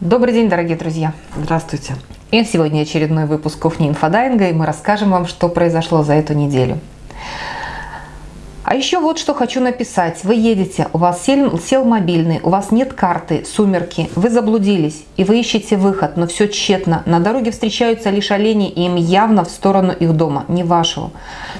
Добрый день, дорогие друзья! Здравствуйте! И сегодня очередной выпуск кухни инфодайинга, и мы расскажем вам, что произошло за эту неделю. А еще вот что хочу написать. Вы едете, у вас сел, сел мобильный, у вас нет карты, сумерки, вы заблудились, и вы ищете выход, но все тщетно. На дороге встречаются лишь олени, и им явно в сторону их дома, не вашего.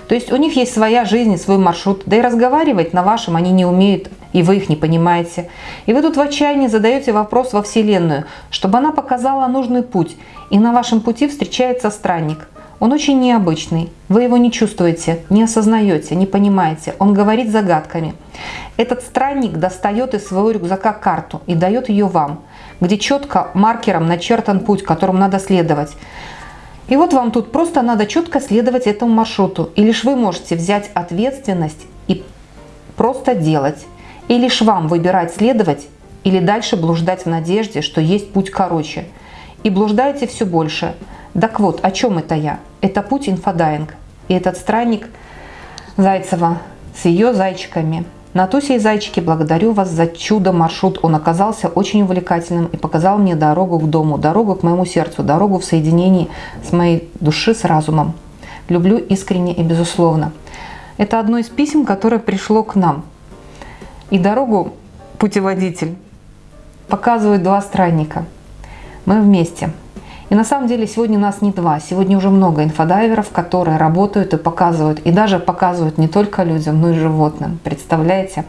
То есть у них есть своя жизнь, свой маршрут, да и разговаривать на вашем они не умеют, и вы их не понимаете. И вы тут в отчаянии задаете вопрос во Вселенную, чтобы она показала нужный путь, и на вашем пути встречается странник – он очень необычный. Вы его не чувствуете, не осознаете, не понимаете. Он говорит загадками. Этот странник достает из своего рюкзака карту и дает ее вам, где четко маркером начертан путь, которым надо следовать. И вот вам тут просто надо четко следовать этому маршруту. И лишь вы можете взять ответственность и просто делать. И лишь вам выбирать следовать или дальше блуждать в надежде, что есть путь короче. И блуждаете все больше – так вот, о чем это я? Это путь инфодайвинг. И этот странник Зайцева с ее зайчиками. Натуся и зайчики, благодарю вас за чудо-маршрут. Он оказался очень увлекательным и показал мне дорогу к дому, дорогу к моему сердцу, дорогу в соединении с моей души с разумом. Люблю искренне и безусловно. Это одно из писем, которое пришло к нам. И дорогу путеводитель показывают два странника. Мы вместе. И на самом деле сегодня нас не два, сегодня уже много инфодайверов, которые работают и показывают, и даже показывают не только людям, но и животным. Представляете?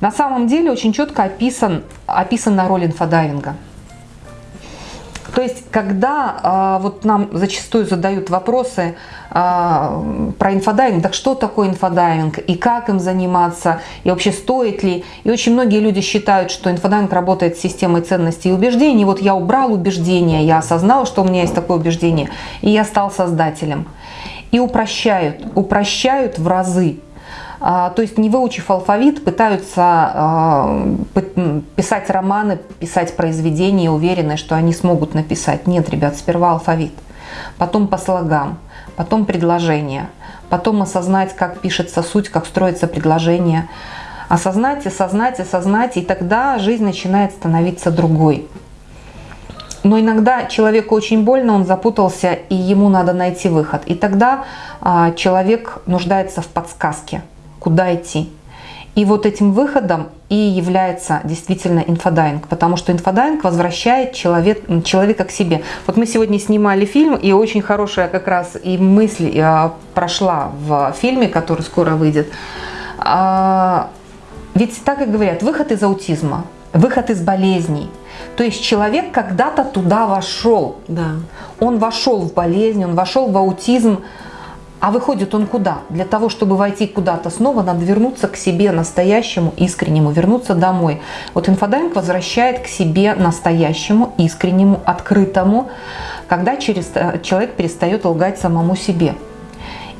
На самом деле очень четко описан, описана роль инфодайвинга. То есть, когда э, вот нам зачастую задают вопросы э, про инфодайвинг, так что такое инфодайвинг и как им заниматься, и вообще стоит ли. И очень многие люди считают, что инфодайвинг работает с системой ценностей и убеждений. Вот я убрал убеждения, я осознал, что у меня есть такое убеждение, и я стал создателем. И упрощают, упрощают в разы а, то есть не выучив алфавит, пытаются а, писать романы, писать произведения, уверены, что они смогут написать. Нет, ребят, сперва алфавит, потом по слогам, потом предложение, потом осознать, как пишется суть, как строится предложение. Осознать, осознать, осознать, и тогда жизнь начинает становиться другой. Но иногда человеку очень больно, он запутался, и ему надо найти выход. И тогда а, человек нуждается в подсказке куда идти. И вот этим выходом и является действительно инфодайвинг, потому что инфодайвинг возвращает человек, человека к себе. Вот мы сегодня снимали фильм, и очень хорошая как раз и мысль а, прошла в фильме, который скоро выйдет. А, ведь так и говорят, выход из аутизма, выход из болезней. То есть человек когда-то туда вошел. Да. Он вошел в болезнь, он вошел в аутизм, а выходит он куда? Для того, чтобы войти куда-то снова, надо вернуться к себе настоящему, искреннему, вернуться домой. Вот инфодайвинг возвращает к себе настоящему, искреннему, открытому, когда через, э, человек перестает лгать самому себе.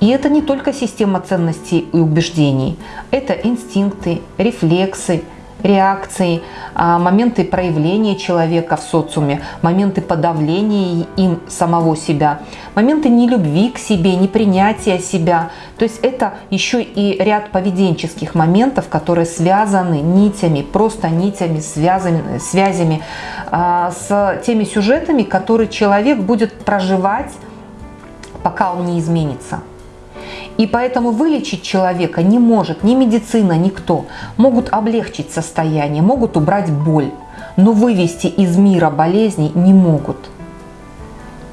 И это не только система ценностей и убеждений, это инстинкты, рефлексы, реакции, а, моменты проявления человека в социуме, моменты подавления им самого себя, моменты нелюбви к себе, непринятия себя. То есть это еще и ряд поведенческих моментов, которые связаны нитями, просто нитями, связами, связями а, с теми сюжетами, которые человек будет проживать, пока он не изменится. И поэтому вылечить человека не может ни медицина, никто. Могут облегчить состояние, могут убрать боль, но вывести из мира болезней не могут.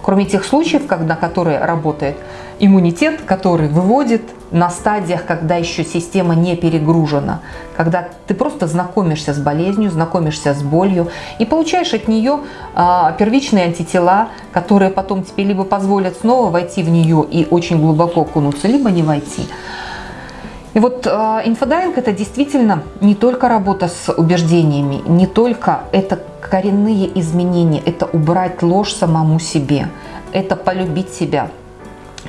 Кроме тех случаев, когда, которые работает иммунитет, который выводит на стадиях, когда еще система не перегружена, когда ты просто знакомишься с болезнью, знакомишься с болью и получаешь от нее а, первичные антитела, которые потом тебе либо позволят снова войти в нее и очень глубоко окунуться, либо не войти. И вот э, инфодайвинг это действительно не только работа с убеждениями, не только это коренные изменения, это убрать ложь самому себе, это полюбить себя,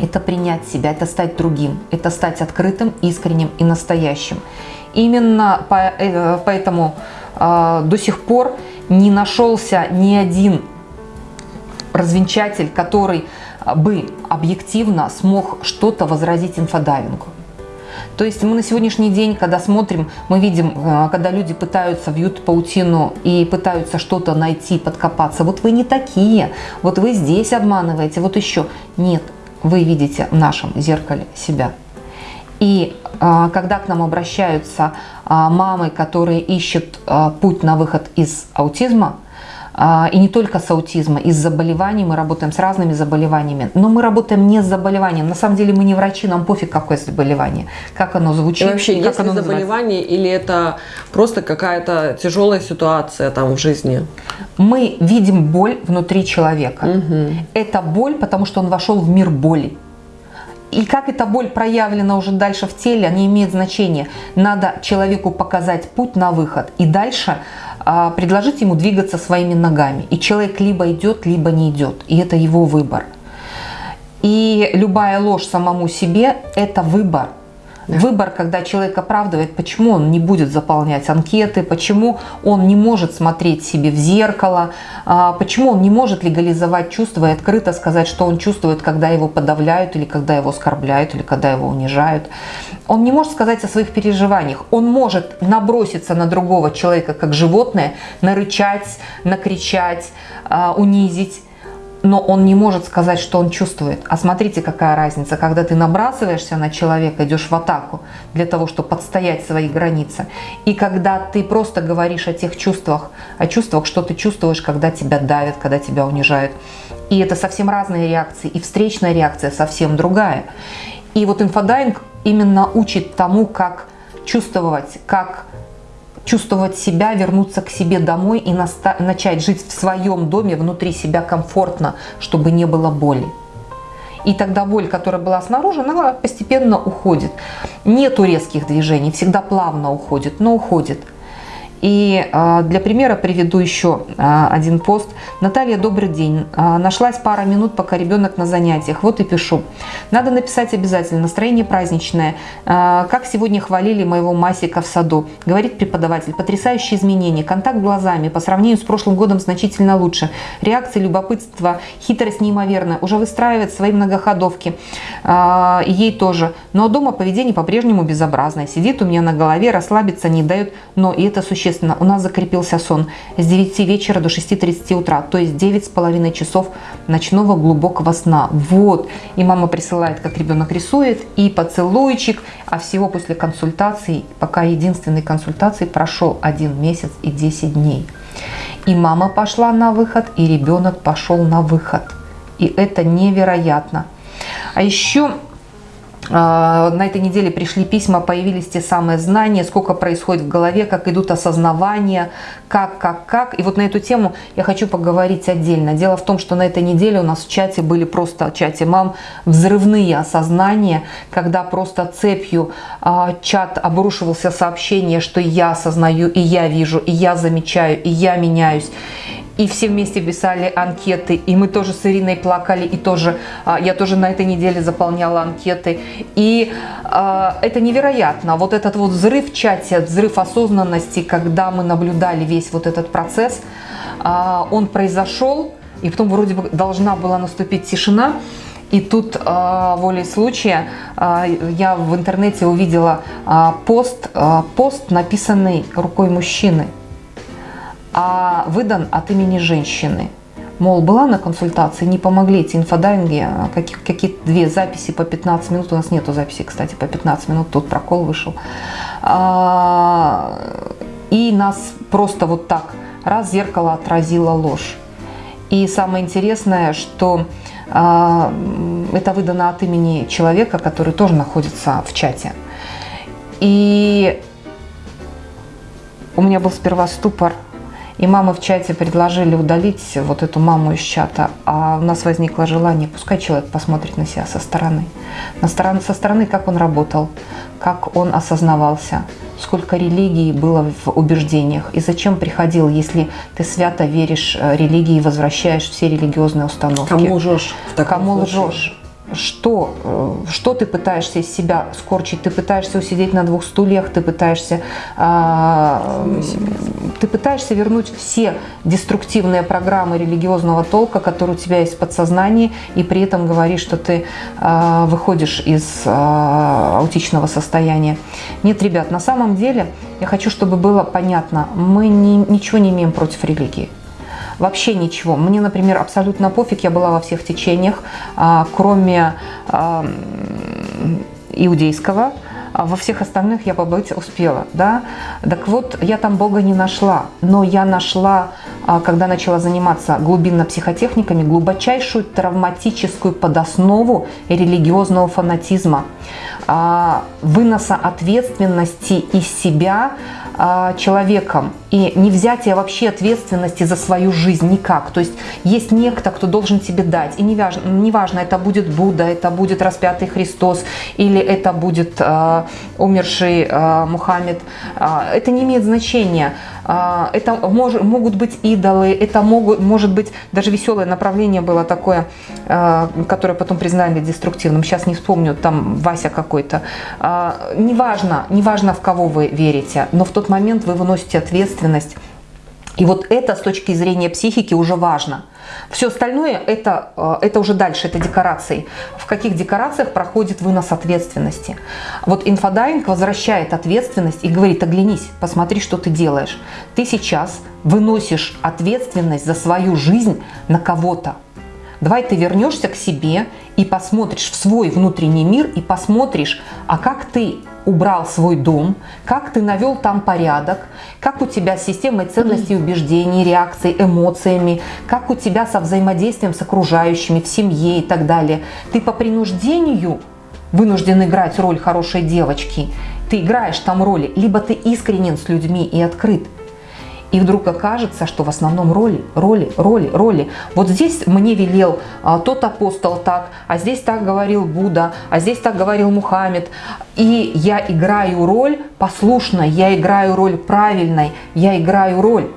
это принять себя, это стать другим, это стать открытым, искренним и настоящим. Именно э, поэтому э, до сих пор не нашелся ни один развенчатель, который бы объективно смог что-то возразить инфодайвингу. То есть мы на сегодняшний день, когда смотрим, мы видим, э, когда люди пытаются вьют паутину и пытаются что-то найти, подкопаться. Вот вы не такие, вот вы здесь обманываете, вот еще. Нет, вы видите в нашем зеркале себя. И э, когда к нам обращаются э, мамы, которые ищут путь на выход из аутизма, и не только с аутизма, из заболеваний, мы работаем с разными заболеваниями, но мы работаем не с заболеванием. На самом деле мы не врачи, нам пофиг какое заболевание, как оно звучит. И вообще, как есть оно ли заболевание или это просто какая-то тяжелая ситуация там в жизни? Мы видим боль внутри человека. Угу. Это боль, потому что он вошел в мир боли. И как эта боль проявлена уже дальше в теле, не имеет значения. Надо человеку показать путь на выход. И дальше а, предложить ему двигаться своими ногами. И человек либо идет, либо не идет. И это его выбор. И любая ложь самому себе – это выбор. Да. Выбор, когда человек оправдывает, почему он не будет заполнять анкеты, почему он не может смотреть себе в зеркало, а, почему он не может легализовать чувства и открыто сказать, что он чувствует, когда его подавляют, или когда его оскорбляют, или когда его унижают. Он не может сказать о своих переживаниях. Он может наброситься на другого человека, как животное, нарычать, накричать, а, унизить но он не может сказать, что он чувствует. А смотрите, какая разница, когда ты набрасываешься на человека, идешь в атаку для того, чтобы отстоять свои границы, и когда ты просто говоришь о тех чувствах, о чувствах, что ты чувствуешь, когда тебя давят, когда тебя унижают. И это совсем разные реакции, и встречная реакция совсем другая. И вот инфодайвинг именно учит тому, как чувствовать, как чувствовать себя, вернуться к себе домой и начать жить в своем доме, внутри себя комфортно, чтобы не было боли. И тогда боль, которая была снаружи, она постепенно уходит. Нету резких движений, всегда плавно уходит, но уходит. И а, для примера приведу еще а, один пост. Наталья, добрый день. А, нашлась пара минут, пока ребенок на занятиях. Вот и пишу. Надо написать обязательно. Настроение праздничное. Как сегодня хвалили моего Масика в саду. Говорит преподаватель. Потрясающие изменения. Контакт глазами. По сравнению с прошлым годом значительно лучше. Реакция, любопытство, хитрость неимоверная. Уже выстраивает свои многоходовки. Ей тоже. Но дома поведение по-прежнему безобразное. Сидит у меня на голове, расслабиться не дает. Но и это существенно естественно, у нас закрепился сон с 9 вечера до 6.30 утра, то есть 9,5 часов ночного глубокого сна. Вот, и мама присылает, как ребенок рисует, и поцелуйчик, а всего после консультации, пока единственной консультации прошел 1 месяц и 10 дней. И мама пошла на выход, и ребенок пошел на выход. И это невероятно. А еще на этой неделе пришли письма, появились те самые знания, сколько происходит в голове, как идут осознавания, как, как, как. И вот на эту тему я хочу поговорить отдельно. Дело в том, что на этой неделе у нас в чате были просто, в чате мам, взрывные осознания, когда просто цепью э, чат обрушивался сообщение, что я осознаю, и я вижу, и я замечаю, и я меняюсь и все вместе писали анкеты, и мы тоже с Ириной плакали, и тоже а, я тоже на этой неделе заполняла анкеты. И э, это невероятно. Вот этот вот взрыв чате, взрыв осознанности, когда мы наблюдали весь вот этот процесс, э, он произошел, и потом вроде бы должна была наступить тишина, и тут волей случая я в интернете увидела пост, пост, написанный рукой мужчины а выдан от имени женщины. Мол, была на консультации, не помогли эти инфодайинги, а какие-то какие две записи по 15 минут, у нас нету записи, кстати, по 15 минут, тут прокол вышел. А, и нас просто вот так, раз зеркало отразило ложь. И самое интересное, что а, это выдано от имени человека, который тоже находится в чате. И у меня был сперва ступор, и мамы в чате предложили удалить вот эту маму из чата, а у нас возникло желание, пускай человек посмотрит на себя со стороны. На стороны со стороны, как он работал, как он осознавался, сколько религии было в убеждениях и зачем приходил, если ты свято веришь э, религии и возвращаешь все религиозные установки. Кому лжешь? Кому случае? лжешь? Что, э, что ты пытаешься из себя скорчить? Ты пытаешься усидеть на двух стульях, ты пытаешься, а, ты пытаешься вернуть все деструктивные программы религиозного толка, которые у тебя есть в подсознании, и при этом говоришь, что ты а, выходишь из а, аутичного состояния. Нет, ребят, на самом деле я хочу, чтобы было понятно, мы не, ничего не имеем против религии. Вообще ничего. Мне, например, абсолютно пофиг, я была во всех течениях, а, кроме а, иудейского, а во всех остальных я побыть успела, да. Так вот, я там Бога не нашла, но я нашла, когда начала заниматься глубинно психотехниками, глубочайшую травматическую подоснову религиозного фанатизма, выноса ответственности из себя человеком и не взятие вообще ответственности за свою жизнь никак. То есть есть некто, кто должен тебе дать. И неважно, неважно это будет Будда, это будет распятый Христос или это будет э, умерший э, Мухаммед. Э, это не имеет значения. Э, это мож, могут быть идолы, это могут, может быть даже веселое направление было такое, э, которое потом признали деструктивным. Сейчас не вспомню, там Вася какой-то. Э, неважно, неважно в кого вы верите, но в тот момент вы выносите ответственность. И вот это с точки зрения психики уже важно. Все остальное это, э, это уже дальше, это декорации. В каких декорациях проходит вынос ответственности. Вот инфодайвинг возвращает ответственность и говорит, оглянись, посмотри, что ты делаешь. Ты сейчас выносишь ответственность за свою жизнь на кого-то. Давай ты вернешься к себе и посмотришь в свой внутренний мир и посмотришь, а как ты убрал свой дом, как ты навел там порядок, как у тебя с системой ценностей, убеждений, реакций, эмоциями, как у тебя со взаимодействием с окружающими, в семье и так далее. Ты по принуждению вынужден играть роль хорошей девочки, ты играешь там роли, либо ты искренен с людьми и открыт – и вдруг окажется, что в основном роли, роли, роли, роли. Вот здесь мне велел а, тот апостол так, а здесь так говорил Будда, а здесь так говорил Мухаммед. И я играю роль послушной, я играю роль правильной, я играю роль.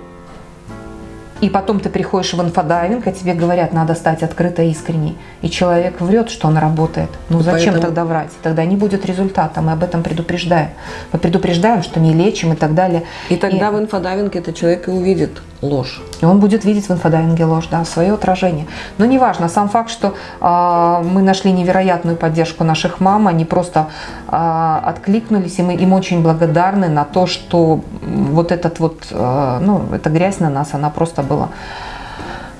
И потом ты приходишь в инфодайвинг, а тебе говорят, надо стать открытой, искренней. И человек врет, что он работает. Ну зачем Поэтому... тогда врать? Тогда не будет результата. Мы об этом предупреждаем. Мы предупреждаем, что не лечим и так далее. И тогда и... в инфодайвинге этот человек и увидит ложь. И он будет видеть в инфодайвинге ложь, да, свое отражение. Но неважно, сам факт, что э, мы нашли невероятную поддержку наших мам, они просто э, откликнулись, и мы им очень благодарны на то, что вот этот вот, э, ну, эта грязь на нас, она просто была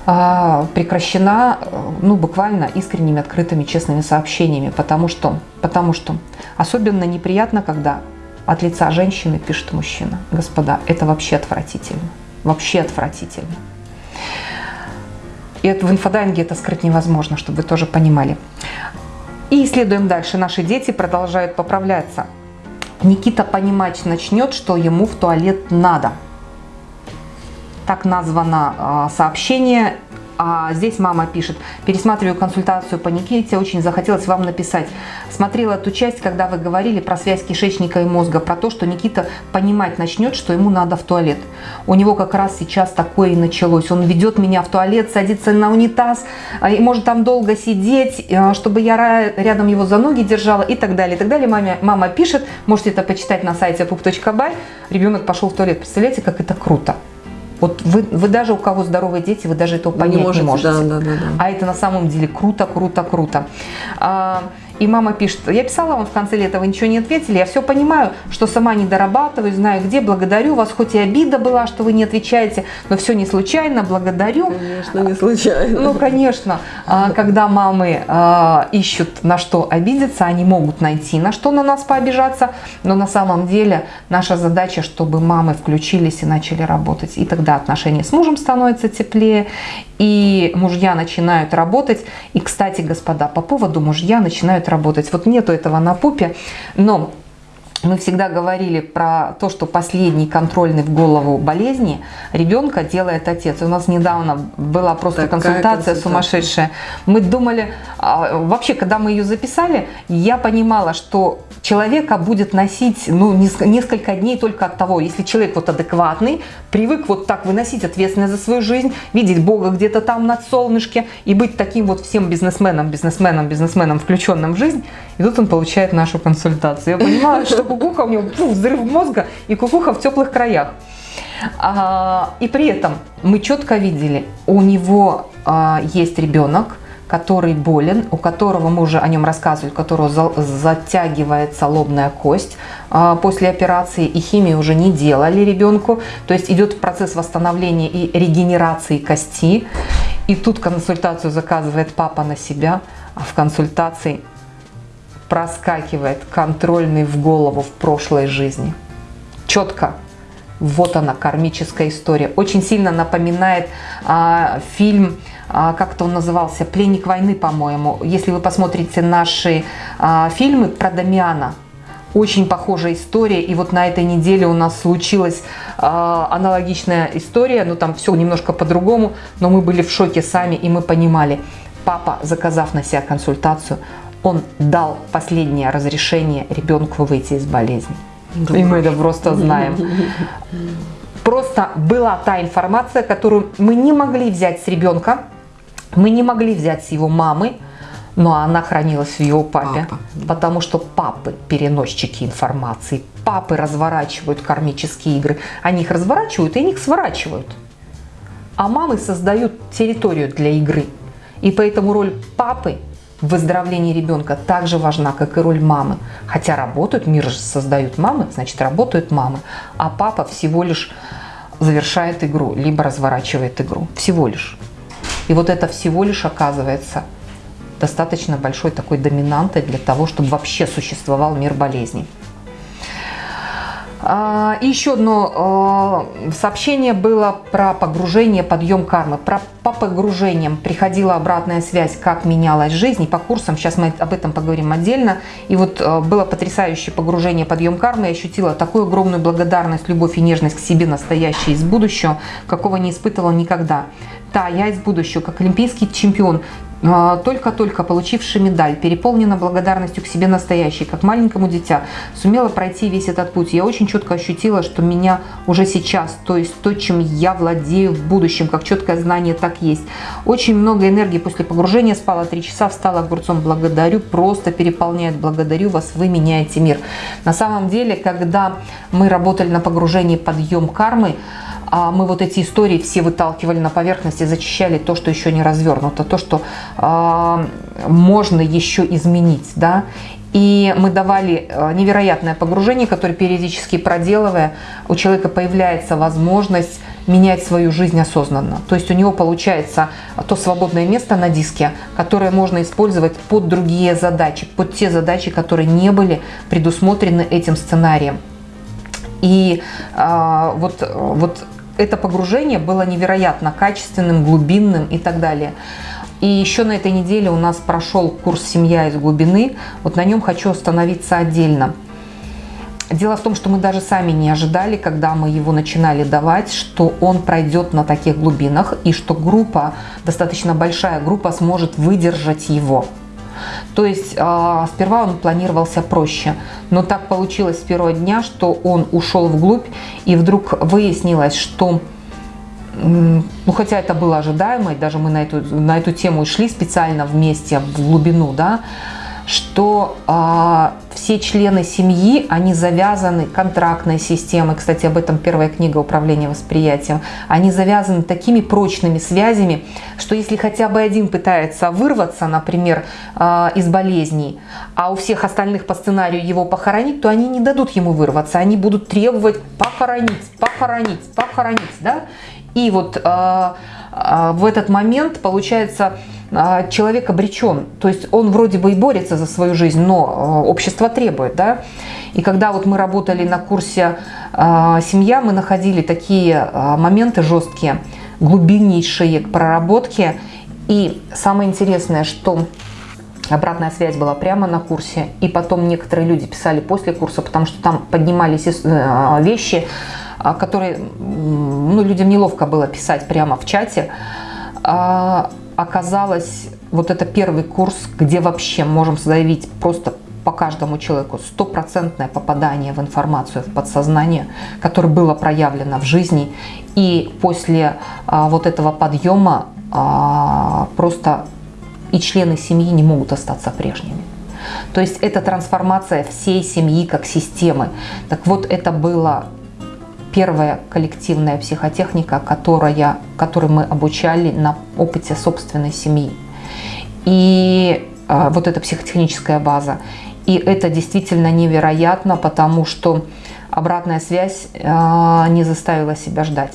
прекращена ну, буквально искренними, открытыми, честными сообщениями, потому что, потому что особенно неприятно, когда от лица женщины пишет мужчина. Господа, это вообще отвратительно вообще отвратительно. И это в инфодайинге это скрыть невозможно, чтобы вы тоже понимали. И исследуем дальше. Наши дети продолжают поправляться. Никита понимать начнет, что ему в туалет надо. Так названо а, сообщение а здесь мама пишет, пересматриваю консультацию по Никите, очень захотелось вам написать. Смотрела ту часть, когда вы говорили про связь кишечника и мозга, про то, что Никита понимать начнет, что ему надо в туалет. У него как раз сейчас такое и началось. Он ведет меня в туалет, садится на унитаз, а, и может там долго сидеть, а, чтобы я рядом его за ноги держала и так далее. И так далее. Мама, мама пишет, можете это почитать на сайте pup.by. Ребенок пошел в туалет. Представляете, как это круто. Вот вы, вы даже у кого здоровые дети, вы даже этого понять не можете. Не можете. Да, да, да, да. А это на самом деле круто, круто, круто. А, и мама пишет, я писала вам в конце лета, вы ничего не ответили, я все понимаю, что сама не дорабатываю, знаю где, благодарю вас, хоть и обида была, что вы не отвечаете, но все не случайно, благодарю. Конечно, не случайно. Ну, конечно, а, когда мамы а, ищут на что обидеться, они могут найти на что на нас пообижаться, но на самом деле наша задача, чтобы мамы включились и начали работать, и тогда отношения с мужем становятся теплее, и мужья начинают работать. И, кстати, господа, по поводу мужья начинают работать. Вот нету этого на пупе, но мы всегда говорили про то, что последний контрольный в голову болезни ребенка делает отец. У нас недавно была просто Такая консультация, консультация. сумасшедшая. Мы думали, а, вообще, когда мы ее записали, я понимала, что человека будет носить ну, неск- несколько дней только от того, если человек вот адекватный, привык вот так выносить ответственность за свою жизнь, видеть Бога где-то там над солнышке и быть таким вот всем бизнесменом, бизнесменом, бизнесменом, включенным в жизнь, и тут он получает нашу консультацию. Я понимаю, что кукуха у него фу, взрыв мозга и кукуха в теплых краях. А, и при этом мы четко видели, у него а, есть ребенок, который болен, у которого мы уже о нем рассказывали, у которого за- затягивается лобная кость а, после операции, и химию уже не делали ребенку, то есть идет процесс восстановления и регенерации кости. И тут консультацию заказывает папа на себя, а в консультации проскакивает контрольный в голову в прошлой жизни. Четко. Вот она, кармическая история. Очень сильно напоминает а, фильм, а, как-то он назывался, «Пленник войны», по-моему. Если вы посмотрите наши а, фильмы про Дамиана, очень похожая история. И вот на этой неделе у нас случилась а, аналогичная история. Ну, там все немножко по-другому, но мы были в шоке сами, и мы понимали. Папа, заказав на себя консультацию, он дал последнее разрешение ребенку выйти из болезни. Да и мы это просто знаем. Просто была та информация, которую мы не могли взять с ребенка, мы не могли взять с его мамы, но она хранилась в его папе. Папа. Потому что папы переносчики информации, папы разворачивают кармические игры. Они их разворачивают и они их сворачивают. А мамы создают территорию для игры. И поэтому роль папы в выздоровлении ребенка так же важна, как и роль мамы. Хотя работают, мир же создают мамы, значит работают мамы. А папа всего лишь завершает игру, либо разворачивает игру. Всего лишь. И вот это всего лишь оказывается достаточно большой такой доминантой для того, чтобы вообще существовал мир болезней. А, И еще одно э, сообщение было про погружение, подъем кармы. Про, по погружениям приходила обратная связь, как менялась жизнь. И по курсам, сейчас мы об этом поговорим отдельно. И вот э, было потрясающее погружение, подъем кармы. Я ощутила такую огромную благодарность, любовь и нежность к себе, настоящей из будущего, какого не испытывала никогда. Да, я из будущего, как олимпийский чемпион, а, только-только получивший медаль, переполнена благодарностью к себе настоящей, как маленькому дитя, сумела пройти весь этот путь. Я очень четко ощутила, что меня уже сейчас, то есть то, чем я владею в будущем, как четкое знание, так есть. Очень много энергии после погружения, спала три часа, встала огурцом, благодарю, просто переполняет, благодарю вас, вы меняете мир. На самом деле, когда мы работали на погружении подъем кармы, мы вот эти истории все выталкивали на поверхность и зачищали то, что еще не развернуто, то, что а, можно еще изменить, да. И мы давали а, невероятное погружение, которое периодически проделывая, у человека появляется возможность менять свою жизнь осознанно. То есть у него получается то свободное место на диске, которое можно использовать под другие задачи, под те задачи, которые не были предусмотрены этим сценарием. И а, вот, вот это погружение было невероятно качественным, глубинным и так далее. И еще на этой неделе у нас прошел курс «Семья из глубины». Вот на нем хочу остановиться отдельно. Дело в том, что мы даже сами не ожидали, когда мы его начинали давать, что он пройдет на таких глубинах и что группа, достаточно большая группа, сможет выдержать его. То есть э, сперва он планировался проще, но так получилось с первого дня, что он ушел вглубь, и вдруг выяснилось, что, ну хотя это было ожидаемо, и даже мы на эту, на эту тему шли специально вместе в глубину, да, что а, все члены семьи, они завязаны контрактной системой, кстати, об этом первая книга «Управление восприятием», они завязаны такими прочными связями, что если хотя бы один пытается вырваться, например, а, из болезней, а у всех остальных по сценарию его похоронить, то они не дадут ему вырваться, они будут требовать похоронить, похоронить, похоронить, да? И вот а, а, в этот момент, получается, человек обречен. То есть он вроде бы и борется за свою жизнь, но а, общество требует. Да? И когда вот мы работали на курсе а, «Семья», мы находили такие а, моменты жесткие, глубиннейшие к проработке. И самое интересное, что Обратная связь была прямо на курсе, и потом некоторые люди писали после курса, потому что там поднимались э, вещи, а, которые ну, людям неловко было писать прямо в чате. Оказалось, вот это первый курс, где вообще можем заявить просто по каждому человеку стопроцентное попадание в информацию, в подсознание, которое было проявлено в жизни. И после а, вот этого подъема а, просто и члены семьи не могут остаться прежними. То есть это трансформация всей семьи как системы. Так вот, это была первая коллективная психотехника, которая, которой мы обучали на опыте собственной семьи. И э, вот эта психотехническая база. И это действительно невероятно, потому что обратная связь э, не заставила себя ждать.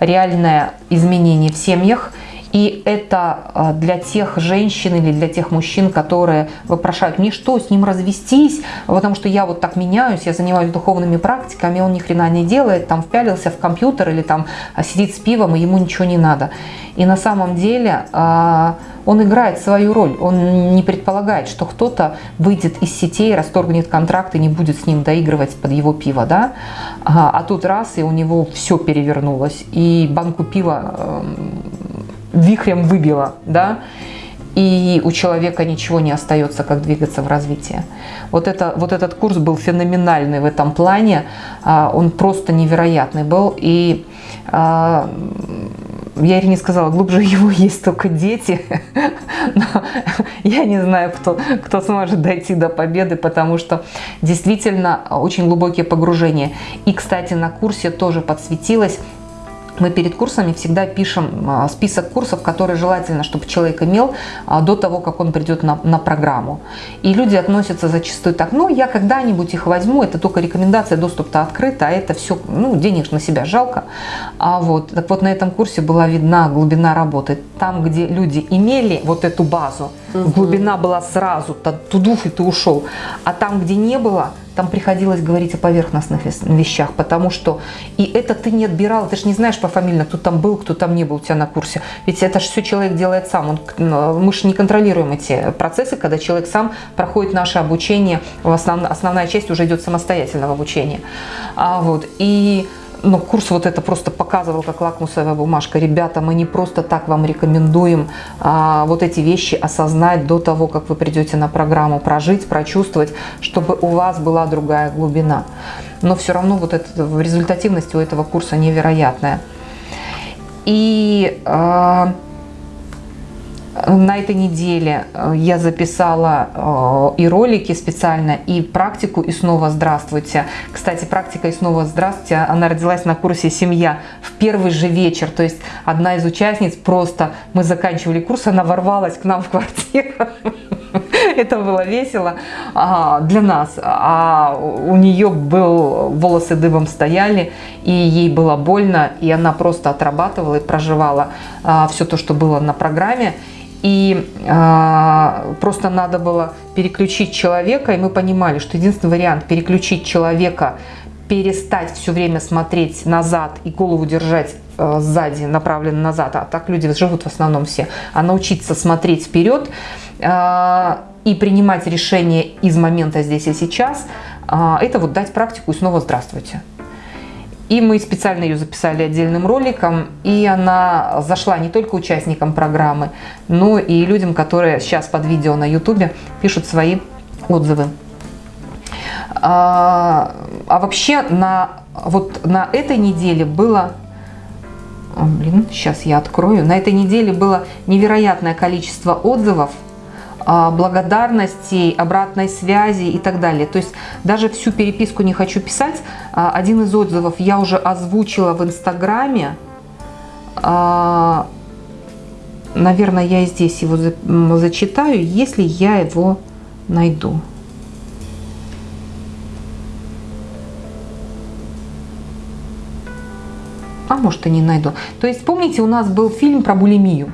Реальное изменение в семьях – и это а, для тех женщин или для тех мужчин, которые вопрошают, мне что, с ним развестись, потому что я вот так меняюсь, я занимаюсь духовными практиками, он ни хрена не делает, там впялился в компьютер или там а, сидит с пивом, и ему ничего не надо. И на самом деле а, он играет свою роль, он не предполагает, что кто-то выйдет из сетей, расторгнет контракт и не будет с ним доигрывать под его пиво, да? А тут раз, и у него все перевернулось, и банку пива эм, вихрем выбило, да, и у человека ничего не остается, как двигаться в развитии. Вот, это, вот этот курс был феноменальный в этом плане, а, он просто невероятный был, и а, я Ирине сказала, глубже его есть только дети. Но я не знаю, кто, кто сможет дойти до победы, потому что действительно очень глубокие погружения. И, кстати, на курсе тоже подсветилось, мы перед курсами всегда пишем а, список курсов, которые желательно, чтобы человек имел а, до того, как он придет на, на программу. И люди относятся зачастую так, ну, я когда-нибудь их возьму, это только рекомендация, доступ-то открыт, а это все, ну, денег на себя жалко. А вот, так вот на этом курсе была видна глубина работы. Там, где люди имели вот эту базу, угу. глубина была сразу, тудуф и ты ушел. А там, где не было, там приходилось говорить о поверхностных вещах, потому что и это ты не отбирал, ты же не знаешь по фамилии, кто там был, кто там не был у тебя на курсе. Ведь это же все человек делает сам. Он, мы же не контролируем эти процессы, когда человек сам проходит наше обучение, основ, основная часть уже идет самостоятельного обучения. А, вот, и но курс вот это просто показывал, как лакмусовая бумажка. Ребята, мы не просто так вам рекомендуем а, вот эти вещи осознать до того, как вы придете на программу, прожить, прочувствовать, чтобы у вас была другая глубина. Но все равно вот эта результативность у этого курса невероятная. И... А, на этой неделе э, я записала э, и ролики специально, и практику «И снова здравствуйте». Кстати, практика «И снова здравствуйте», она родилась на курсе «Семья» в первый же вечер. То есть одна из участниц просто, мы заканчивали курс, она ворвалась к нам в квартиру. Это было весело а, для нас. А у нее был, волосы дыбом стояли, и ей было больно, и она просто отрабатывала и проживала а, все то, что было на программе. И э, просто надо было переключить человека, и мы понимали, что единственный вариант переключить человека, перестать все время смотреть назад и голову держать э, сзади, направленно назад, а так люди живут в основном все, а научиться смотреть вперед э, и принимать решения из момента здесь и сейчас, э, это вот дать практику и снова здравствуйте. И мы специально ее записали отдельным роликом, и она зашла не только участникам программы, но и людям, которые сейчас под видео на ютубе пишут свои отзывы. А, а вообще на, вот на этой неделе было блин, сейчас я открою. На этой неделе было невероятное количество отзывов а, благодарностей, обратной связи и так далее. То есть даже всю переписку не хочу писать. А, один из отзывов я уже озвучила в Инстаграме. А, наверное, я и здесь его зачитаю, если я его найду. А может и не найду. То есть помните, у нас был фильм про булимию.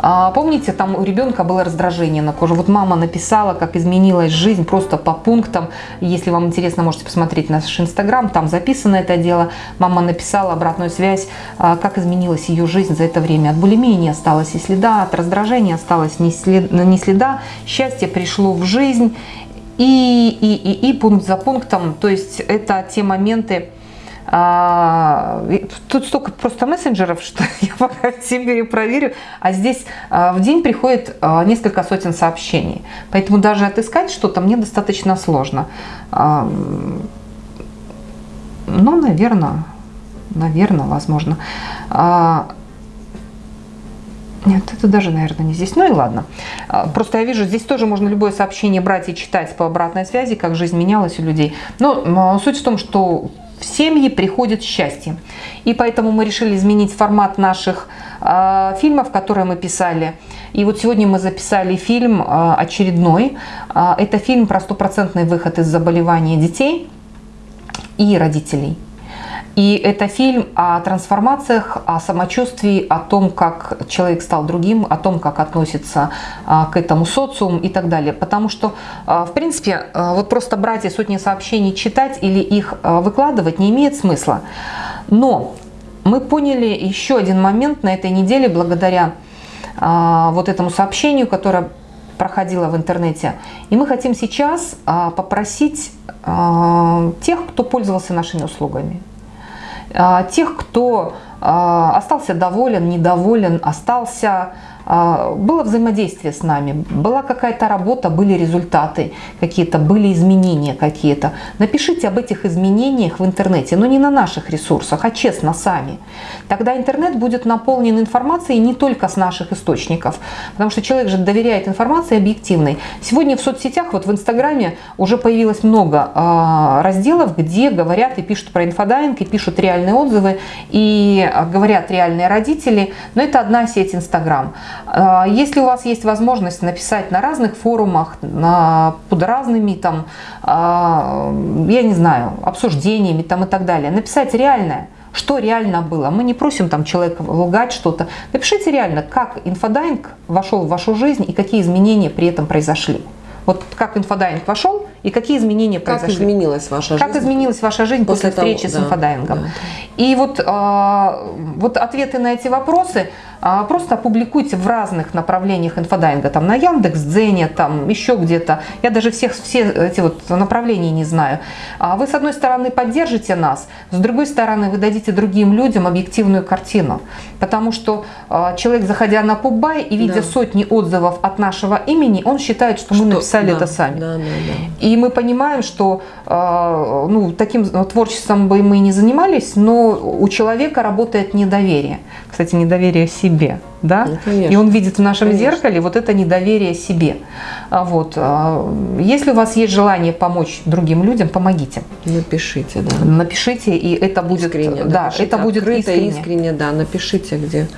А, помните, там у ребенка было раздражение на коже. Вот мама написала, как изменилась жизнь просто по пунктам. Если вам интересно, можете посмотреть наш инстаграм, там записано это дело. Мама написала обратную связь, а, как изменилась ее жизнь за это время. От булимии не осталось и следа, от раздражения осталось ни следа, ни следа. Счастье пришло в жизнь. И, и, и, и пункт за пунктом, то есть это те моменты, а, тут столько просто мессенджеров, что я пока все перепроверю. А здесь а, в день приходит а, несколько сотен сообщений. Поэтому даже отыскать что-то мне достаточно сложно. Ну, наверное, наверное, возможно. Нет, это даже, наверное, не здесь. Ну и ладно. Просто я вижу, здесь тоже можно любое сообщение брать и читать по обратной связи, как жизнь менялась у людей. Но суть в том, что в семьи приходит счастье. И поэтому мы решили изменить формат наших э, фильмов, которые мы писали. И вот сегодня мы записали фильм э, очередной. Э, это фильм про стопроцентный выход из заболевания детей и родителей. И это фильм о трансформациях, о самочувствии, о том, как человек стал другим, о том, как относится а, к этому социум и так далее. Потому что, а, в принципе, а, вот просто брать и сотни сообщений читать или их выкладывать не имеет смысла. Но мы поняли еще один момент на этой неделе благодаря вот этому сообщению, которое проходило в интернете. И мы хотим сейчас попросить тех, кто пользовался нашими услугами, тех, кто а, остался доволен, недоволен, остался а, было взаимодействие с нами, была какая-то работа, были результаты какие-то, были изменения какие-то. Напишите об этих изменениях в интернете, но не на наших ресурсах, а честно сами. Тогда интернет будет наполнен информацией не только с наших источников, потому что человек же доверяет информации объективной. Сегодня в соцсетях, вот в Инстаграме уже появилось много э, разделов, где говорят и пишут про инфодайвинг, и пишут реальные отзывы, и говорят реальные родители, но это одна сеть Инстаграм. А, если у вас есть возможность написать на разных форумах, на, под разными там, а, я не знаю, обсуждениями там и так далее, написать реальное, что реально было. Мы не просим там человека лгать что-то. Напишите реально, как инфодайвинг вошел в вашу жизнь и какие изменения при этом произошли. Вот как инфодайвинг вошел и какие изменения как произошли. Как изменилась ваша жизнь? Как изменилась ваша жизнь после, после встречи того, с инфодайвингом. Да. И вот, э, вот ответы на эти вопросы а, просто опубликуйте в разных направлениях инфодайвинга, там на Яндекс.Дзене, там еще где-то. Я даже всех все эти вот направления не знаю. А вы с одной стороны поддержите нас, с другой стороны вы дадите другим людям объективную картину. Потому что а, человек, заходя на Пубай и видя да. сотни отзывов от нашего имени, он считает, что, что мы написали да, это сами. Да, да, да. И мы понимаем, что ну, таким творчеством бы мы не занимались, но у человека работает недоверие. Кстати, недоверие себе да, ну, конечно, и он видит в нашем конечно. зеркале вот это недоверие себе. А вот. А, если у вас есть желание помочь другим людям, помогите. Напишите, да. Напишите, и это будет, искренне, да, напишите. это будет Открыто, искренне. искренне, да, напишите где.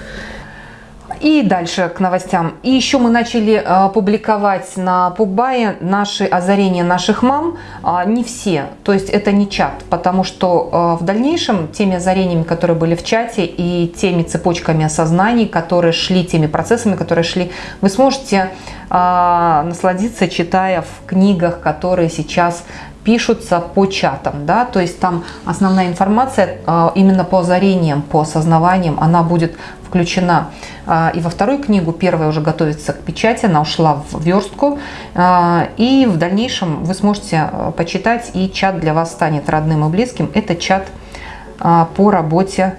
И дальше к новостям. И еще мы начали э, публиковать на Пубае наши озарения наших мам. Э, не все, то есть это не чат, потому что э, в дальнейшем теми озарениями, которые были в чате и теми цепочками осознаний, которые шли, теми процессами, которые шли, вы сможете э, насладиться, читая в книгах, которые сейчас пишутся по чатам, да, то есть там основная информация э, именно по озарениям, по осознаваниям, она будет включена а, и во вторую книгу. Первая уже готовится к печати, она ушла в верстку. А, и в дальнейшем вы сможете а, почитать, и чат для вас станет родным и близким. Это чат по работе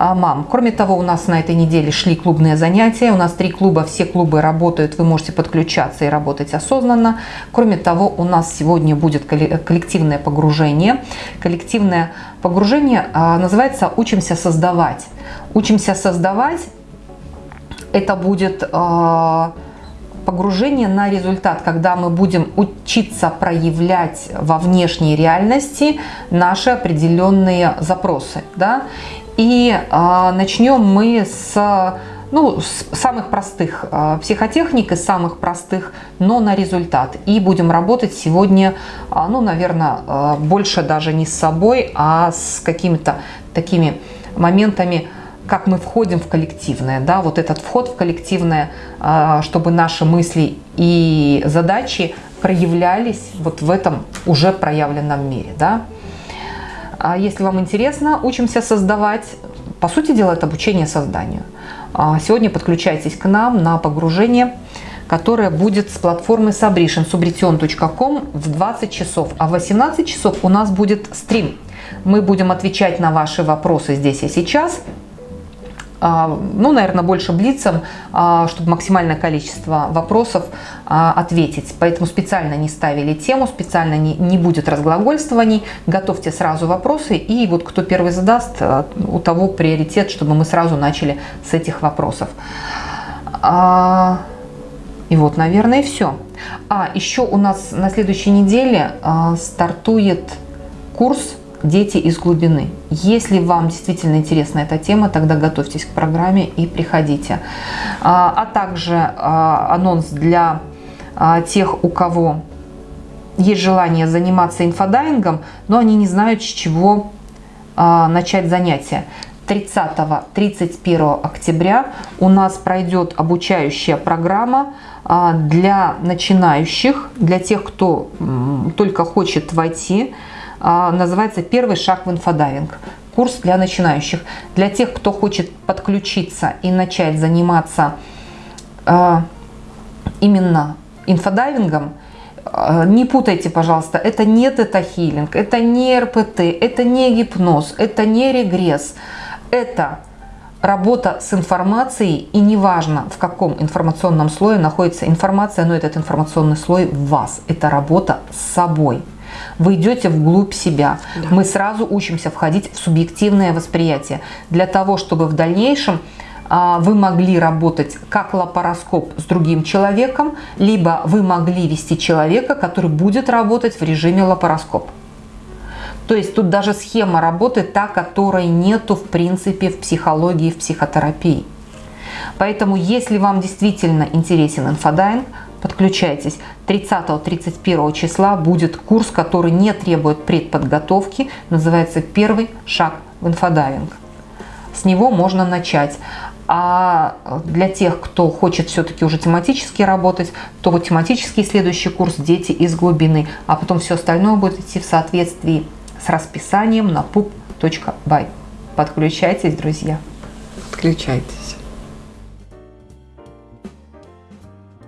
мам. Кроме того, у нас на этой неделе шли клубные занятия. У нас три клуба, все клубы работают, вы можете подключаться и работать осознанно. Кроме того, у нас сегодня будет коллективное погружение. Коллективное погружение называется «Учимся создавать». Учимся создавать – это будет а, погружение на результат, когда мы будем учиться проявлять во внешней реальности наши определенные запросы. Да? И э, начнем мы с, ну, с самых простых э, психотехник, из самых простых, но на результат. И будем работать сегодня, э, ну, наверное, э, больше даже не с собой, а с какими-то такими моментами, как мы входим в коллективное, да, вот этот вход в коллективное, а, чтобы наши мысли и задачи проявлялись вот в этом уже проявленном мире, да. А если вам интересно, учимся создавать, по сути дела, это обучение созданию. А сегодня подключайтесь к нам на погружение, которое будет с платформы Sabrition, subrition.com в 20 часов. А в 18 часов у нас будет стрим. Мы будем отвечать на ваши вопросы здесь и сейчас ну, наверное, больше блицем, а, чтобы максимальное количество вопросов а, ответить. Поэтому специально не ставили тему, специально не, не будет разглагольствований. Готовьте сразу вопросы, и вот кто первый задаст, у того приоритет, чтобы мы сразу начали с этих вопросов. И вот, наверное, все. А, еще у нас на следующей неделе стартует курс дети из глубины. Если вам действительно интересна эта тема, тогда готовьтесь к программе и приходите. А, а также а, анонс для а, тех, у кого есть желание заниматься инфодайвингом, но они не знают, с чего начать занятия. 30-31 октября у нас пройдет обучающая программа для начинающих, для тех, кто только хочет войти называется «Первый шаг в инфодайвинг». Курс для начинающих. Для тех, кто хочет подключиться и начать заниматься а, именно инфодайвингом, а, не путайте, пожалуйста, это не тета-хилинг, это не РПТ, это не гипноз, это не регресс. Это работа с информацией, и неважно, в каком информационном слое находится информация, но этот информационный слой в вас. Это работа с собой вы идете вглубь себя. Да. Мы сразу учимся входить в субъективное восприятие для того, чтобы в дальнейшем а, вы могли работать как лапароскоп с другим человеком, либо вы могли вести человека, который будет работать в режиме лапароскоп. То есть тут даже схема работы та, которой нету в принципе в психологии, в психотерапии. Поэтому если вам действительно интересен инфодайвинг, Подключайтесь. 30-31 числа будет курс, который не требует предподготовки, называется «Первый шаг в инфодайвинг». С него можно начать. А для тех, кто хочет все-таки уже тематически работать, то вот тематический следующий курс «Дети из глубины», а потом все остальное будет идти в соответствии с расписанием на pup.by. Подключайтесь, друзья. Подключайтесь.